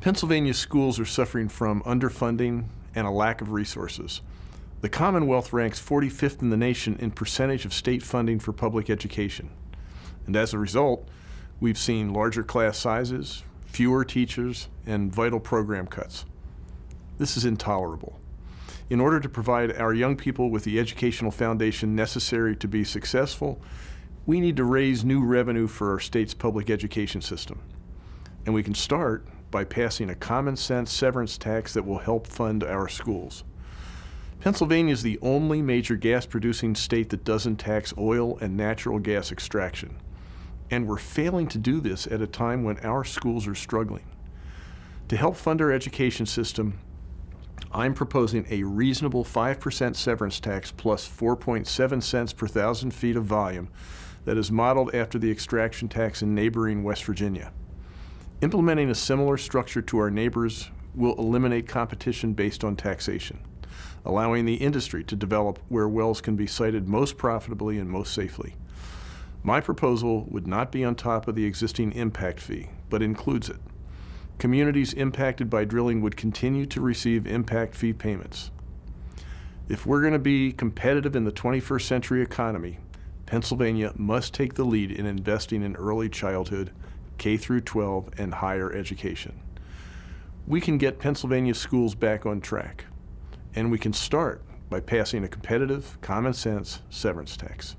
Pennsylvania schools are suffering from underfunding and a lack of resources. The Commonwealth ranks 45th in the nation in percentage of state funding for public education. And as a result, we've seen larger class sizes, fewer teachers, and vital program cuts. This is intolerable. In order to provide our young people with the educational foundation necessary to be successful, we need to raise new revenue for our state's public education system. And we can start by passing a common sense severance tax that will help fund our schools. Pennsylvania is the only major gas producing state that doesn't tax oil and natural gas extraction. And we're failing to do this at a time when our schools are struggling. To help fund our education system, I'm proposing a reasonable 5% severance tax plus 4.7 cents per thousand feet of volume that is modeled after the extraction tax in neighboring West Virginia. Implementing a similar structure to our neighbors will eliminate competition based on taxation, allowing the industry to develop where wells can be sited most profitably and most safely. My proposal would not be on top of the existing impact fee, but includes it. Communities impacted by drilling would continue to receive impact fee payments. If we're going to be competitive in the 21st century economy, Pennsylvania must take the lead in investing in early childhood, K through 12, and higher education. We can get Pennsylvania schools back on track, and we can start by passing a competitive, common sense severance tax.